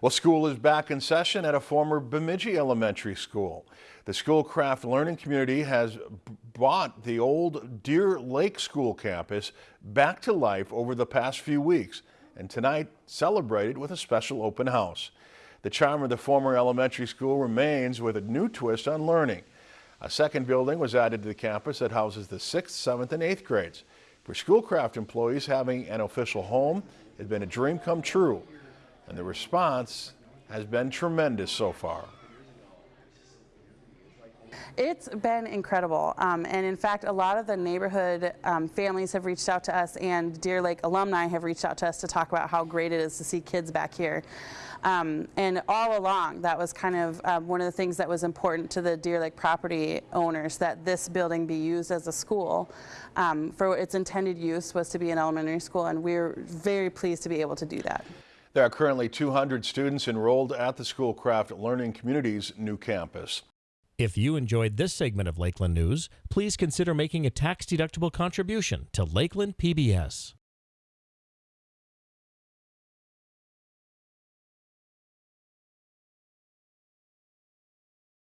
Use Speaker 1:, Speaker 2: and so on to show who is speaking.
Speaker 1: Well, school is back in session at a former Bemidji Elementary School. The Schoolcraft Learning Community has brought the old Deer Lake School campus back to life over the past few weeks and tonight celebrated with a special open house. The charm of the former elementary school remains with a new twist on learning. A second building was added to the campus that houses the 6th, 7th, and 8th grades. For Schoolcraft employees, having an official home has been a dream come true and the response has been tremendous so far.
Speaker 2: It's been incredible. Um, and in fact, a lot of the neighborhood um, families have reached out to us and Deer Lake alumni have reached out to us to talk about how great it is to see kids back here. Um, and all along, that was kind of um, one of the things that was important to the Deer Lake property owners, that this building be used as a school. Um, for its intended use was to be an elementary school, and we're very pleased to be able to do that.
Speaker 1: There are currently 200 students enrolled at the Schoolcraft Learning Community's new campus.
Speaker 3: If you enjoyed this segment of Lakeland News, please consider making a tax-deductible contribution to Lakeland PBS.